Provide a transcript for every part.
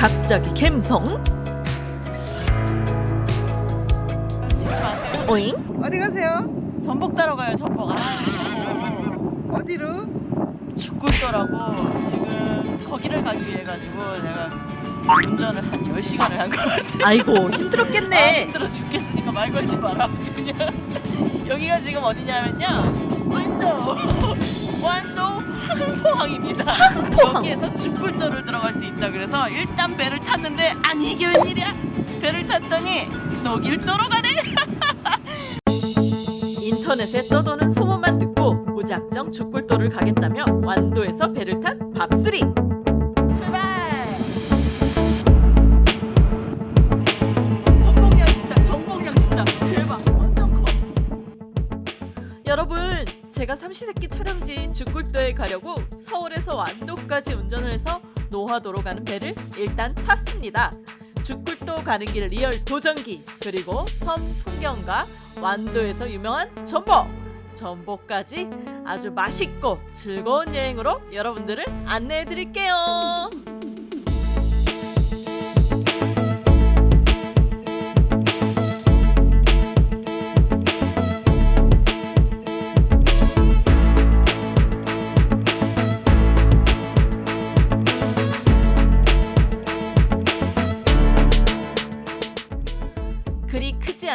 갑자기 갬성? 오잉? 어디 가세요? 전복 따러 가요, 전복. 아, 전복. 어디로? 죽을더라고. 지금 거기를 가기 위해 가지고 내가 운전을 한 10시간을 한 것 같아. 아이고 아, 힘들었겠네. 힘들어 죽겠으니까 말 걸지 말아가지고 그냥 여기가 지금 어디냐면요 완도 완도 황포항입니다 황포항. 여기에서 죽불도를 들어갈 수 있다 그래서 일단 배를 탔는데 아니 이게 웬일이야 배를 탔더니 녹일도로 가네 인터넷에 떠도는 소문만 듣고 무작정 죽굴도를 가겠다며 완도에서 배를 탄 밥수리. 삼시세끼 촬영지인 죽굴도에 가려고 서울에서 완도까지 운전을 해서 노화도로 가는 배를 일단 탔습니다. 죽굴도 가는 길 리얼 도전기, 그리고 섬 풍경과 완도에서 유명한 전복, 전복까지 아주 맛있고 즐거운 여행으로 여러분들을 안내해 드릴게요.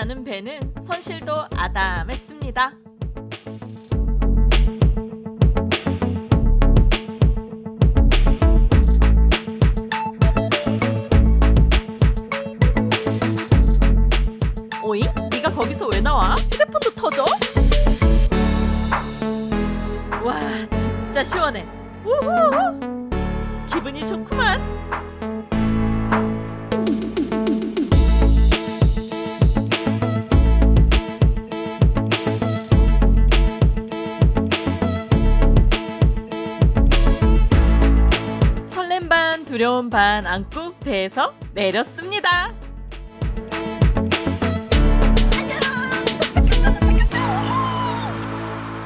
않은 배는 선실도 아담했습니다. 오잉? 네가 거기서 왜 나와? 휴대폰도 터져? 와 진짜 시원해. 두려움 반 안고 배에서 내렸습니다.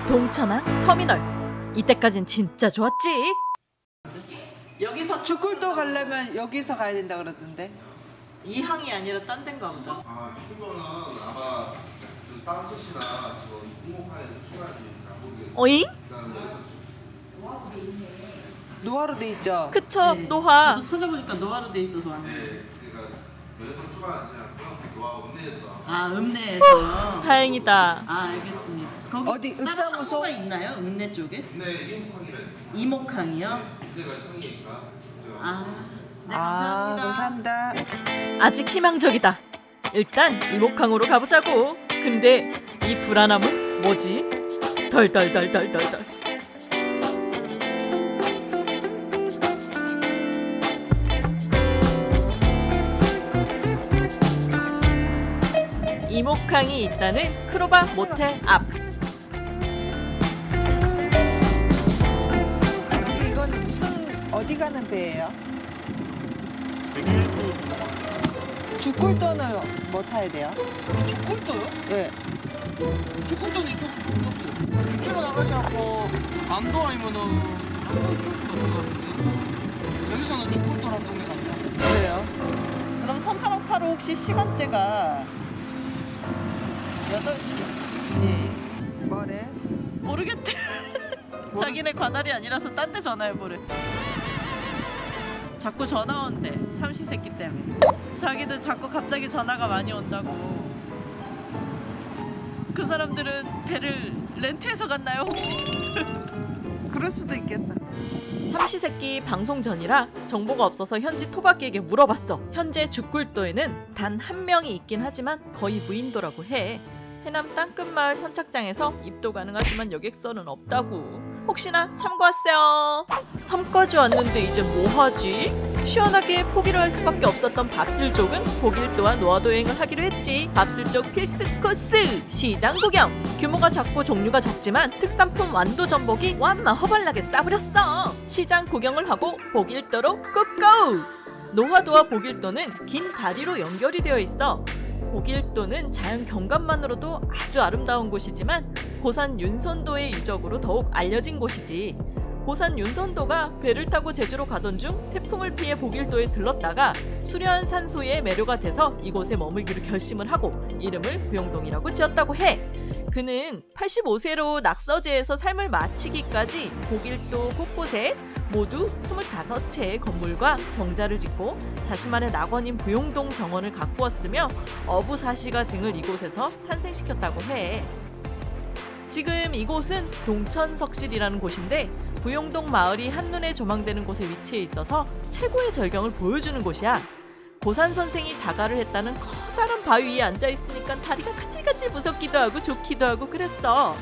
동천항 터미널. 이때까진 진짜 좋았지. 여기서 죽굴도 가려면 여기서 가야 된다 그러던데. 이 항이 아니라 딴 데인가 보다 아, 출근은 아마 출발할지 잘 모르겠어요. 어잉? 노화로 돼 있죠. 그쵸 네, 노화. 저도 찾아보니까 노화로 돼 있어서 왔는데 네, 그러니까 여기서 출발하지 않고 좋아하고 읍내에서 아 읍내에서 다행이다. 아 알겠습니다 거기 어디, 다른 읍사무소? 학교가 있나요? 읍내 쪽에? 읍내 이목항이라 했어요. 이목항이요? 이제가 형이니까. 그죠? 아, 네, 아, 감사합니다. 감사합니다. 아직 희망적이다. 일단 이목항으로 가보자고. 근데 이 불안함은 뭐지? 덜덜덜덜덜덜. 이목항이 있다는 크로바 모텔 앞. 이건 무슨 어디 가는 배예요? 죽굴도는 뭐 타야 돼요? 죽골도요? 네. 죽골도는 이쪽 공격수 육지로 나가지 않고 안도 아니면은 여기서는 죽골도라는 동네가 아니라 그래요. 그럼 섬사랑파로 혹시 시간대가 여덟 네. 뭐래? 모르겠대 자기네 관할이 아니라서 딴 데 전화해보래 자꾸 전화 온대 삼시세끼 때문에 자기들 자꾸 갑자기 전화가 많이 온다고 그 사람들은 배를 렌트해서 갔나요 혹시? 그럴 수도 있겠다. 삼시세끼 방송 전이라 정보가 없어서 현지 토박이에게 물어봤어. 현재 죽굴도에는 단 한 명이 있긴 하지만 거의 무인도라고 해. 해남 땅끝마을 선착장에서 입도 가능하지만 여객선은 없다고. 혹시나 참고하세요. 섬까지 왔는데 이제 뭐하지? 시원하게 포기를 할 수밖에 없었던 밥술족은 독일 또한 노화도 여행을 하기로 했지. 밥술족 필수 코스 시장 구경. 규모가 작고 종류가 적지만 특산품 완도 전복이 완마 허벌나게 싸부렸어. 시장 구경을 하고 보길도로 꾹고! 노화도와 보길도는 긴 다리로 연결이 되어 있어. 보길도는 자연 경관만으로도 아주 아름다운 곳이지만 고산 윤선도의 유적으로 더욱 알려진 곳이지. 고산 윤선도가 배를 타고 제주로 가던 중 태풍을 피해 보길도에 들렀다가 수려한 산소에 매료가 돼서 이곳에 머물기로 결심을 하고 이름을 부영동이라고 지었다고 해. 그는 85세로 낙서제에서 삶을 마치기까지 보길도 곳곳에 모두 25채의 건물과 정자를 짓고 자신만의 낙원인 부용동 정원을 가꾸었으며 어부사시가 등을 이곳에서 탄생시켰다고 해. 지금 이곳은 동천석실이라는 곳인데 부용동 마을이 한눈에 조망되는 곳에 위치해 있어서 최고의 절경을 보여주는 곳이야. 고산 선생이 자가를 했다는 커다란 바위 위에 앉아 있으니까 다리가 까질까질 무섭기도 하고 좋기도 하고 그랬어.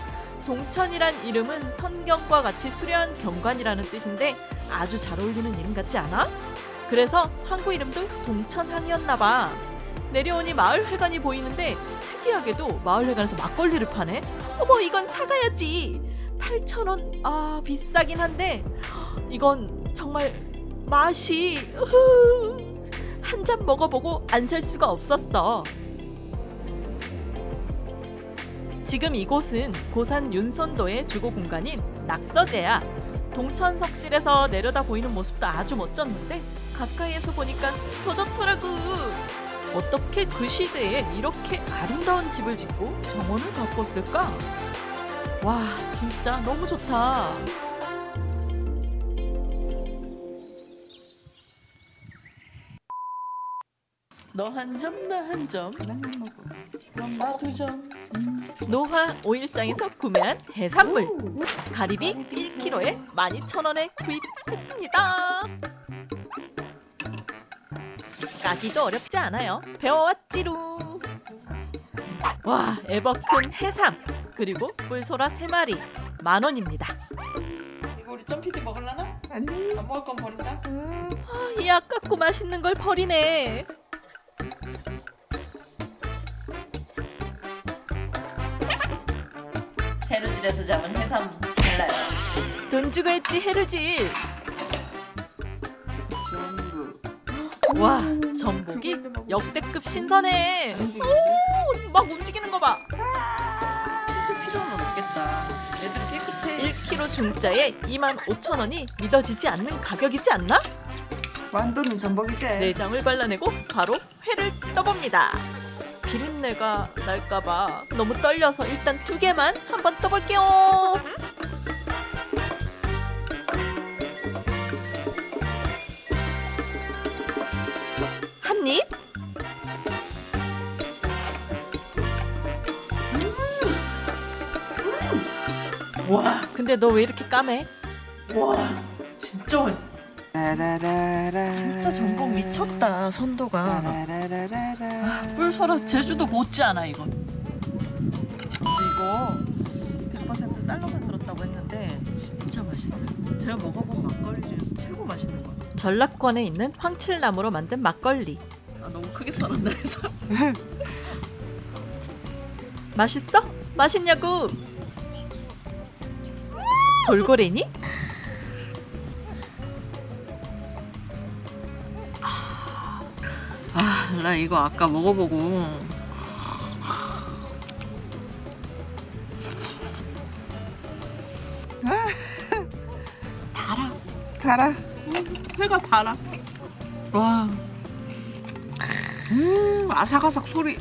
동천이란 이름은 선경과 같이 수려한 경관이라는 뜻인데 아주 잘 어울리는 이름 같지 않아? 그래서 항구 이름도 동천항이었나 봐. 내려오니 마을 회관이 보이는데 특이하게도 마을 회관에서 막걸리를 파네. 어머 이건 사가야지. 8,000원. 아 비싸긴 한데 이건 정말 맛이 한 잔 먹어보고 안 살 수가 없었어. 지금 이곳은 고산 윤선도의 주거 공간인 낙서제야. 동천석실에서 내려다 보이는 모습도 아주 멋졌는데 가까이에서 보니까 더 좋더라고. 어떻게 그 시대에 이렇게 아름다운 집을 짓고 정원을 가꿨을까? 와, 진짜 너무 좋다. 너 한 점, 나 한 점. 그럼 나 두 점. 노화 오일장에서 구매한 해산물 가리비 1kg에 12,000원에 구입했습니다. 까기도 어렵지 않아요. 배워왔지루. 와, 에버큰 해삼 그리고 꿀소라 3마리 만 원입니다. 이거 우리 점피디 먹을라나? 아니. 안 먹을 건 버린다. 음, 아, 이 아깝고 맛있는 걸 버리네. 해루질에서 잡은 해삼 잘라요. 돈 주고 했지 해루질. 전부. 와, 전복이 역대급 신선해. 오, 막 움직이는 거 봐. 씻을 필요는 없겠다. 애들이 깨끗해. 1kg 중짜에 25,000원이 믿어지지 않는 가격이지 않나? 완도는 전복이지. 내장을 발라내고 바로 회를 떠봅니다. 비린내가 날까봐 너무 떨려서 일단 두 개만 한번 떠볼게요. 한 입. 와, 근데 너 왜 이렇게 까매? 와, 진짜 맛있어. 진짜 전복 미쳤다 선도가. 라라라라라. 뿔소라 제주도 못지 않아 이건. 이거 100% 쌀로 만 들었다고 했는데 진짜 맛있어요. 제가 먹어본 막걸리 중에서 최고 맛있는 거. 전라권에 있는 황칠나무로 만든 막걸리. 아 너무 크게 썰었나 해서. 맛있어? 맛있냐고? 돌고래니? 나 이거 아까 먹어보고 가라. 회가 달아. 와. 음, 아삭아삭 소리.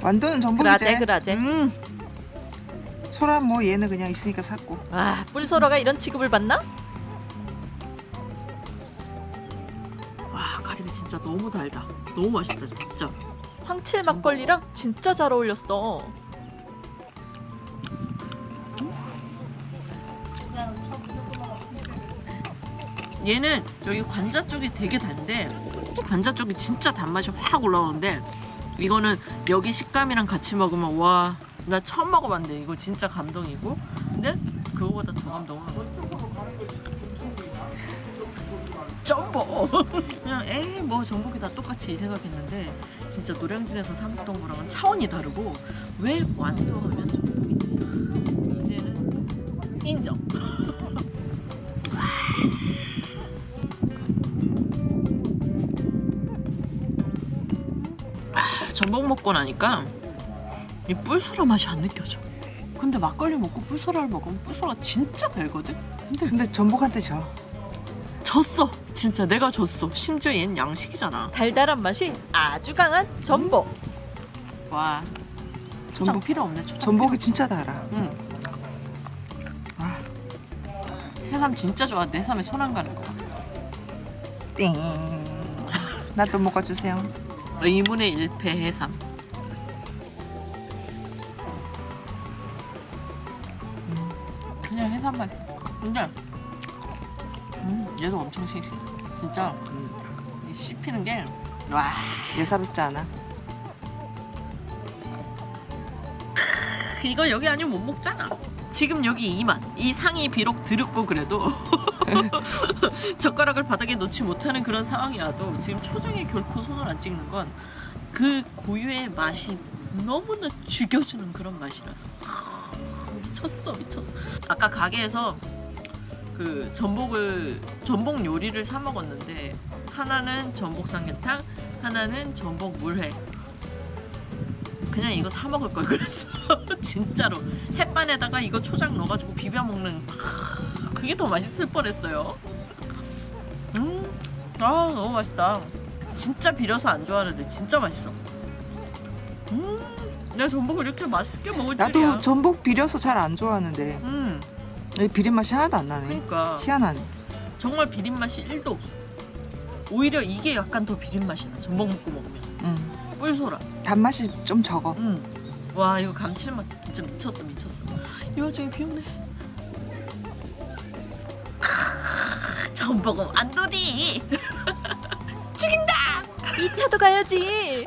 완도는 전복이지. 그라제 그라제. 음. 소라 뭐 얘는 그냥 있으니까 샀고. 아 뿔소라가 이런 취급을 받나? 와, 가리비 진짜 너무 달다. 너무 맛있다, 진짜. 황칠 막걸리랑 진짜 잘 어울렸어. 얘는 여기 관자 쪽이 되게 단데 관자 쪽이 진짜 단맛이 확 올라오는데 이거는 여기 식감이랑 같이 먹으면 와 나 처음 먹어봤는데 이거 진짜 감동이고 근데 그거보다 더 감동은 점보 그냥 에이 뭐 전복이 다 똑같이 이 생각했는데 진짜 노량진에서 사 먹던 거랑은 차원이 다르고 왜 완도하면 전복이지 이제는 인정 전복 먹고 나니까 이 뿔소라 맛이 안 느껴져. 근데 막걸리 먹고 뿔소라를 먹으면 뿔소라 진짜 달거든? 근데 전복한테 져. 졌어. 진짜 내가 졌어. 심지어 얘는 양식이잖아. 달달한 맛이 아주 강한 전복. 와. 초장 전복 필요 없네. 초장. 전복이 진짜 달아. 응. 아. 해삼 진짜 좋아한대. 해삼에 손 안 가는 거. 띵. 나도 먹어주세요. 의문의 일패 해삼. 그냥 해삼 맛. 근데 음, 얘도 엄청 싱싱해. 진짜 음, 이 씹히는 게 와. 예사롭지 않아. 이거 여기 아니면 못 먹잖아. 지금 여기 2만. 이 상이 비록 드럽고 그래도 젓가락을 바닥에 놓지 못하는 그런 상황이라도 지금 초장에 결코 손을 안 찍는 건 그 고유의 맛이 너무나 죽여주는 그런 맛이라서 미쳤어 미쳤어. 아까 가게에서 그 전복을 전복 요리를 사 먹었는데 하나는 전복 삼계탕, 하나는 전복 물회. 그냥 이거 사 먹을 걸 그랬어. 진짜로 햇반에다가 이거 초장 넣어가지고 비벼 먹는 하, 그게 더 맛있을 뻔했어요. 음, 아 너무 맛있다. 진짜 비려서 안 좋아하는데 진짜 맛있어. 음, 내가 전복을 이렇게 맛있게 먹을 줄이야. 나도 전복 비려서 잘 안 좋아하는데 음, 이 비린 맛이 하나도 안 나네. 그러니까 희한하네. 정말 비린 맛이 1도 없어. 오히려 이게 약간 더 비린 맛이 나. 전복 먹고 먹으면 음. 뿔소라. 단맛이 좀 적어. 음. 와 이거 감칠맛 진짜 미쳤어 미쳤어. 이 와중에 비 오네. 전복은 안도디. 죽인다. 2차도 가야지.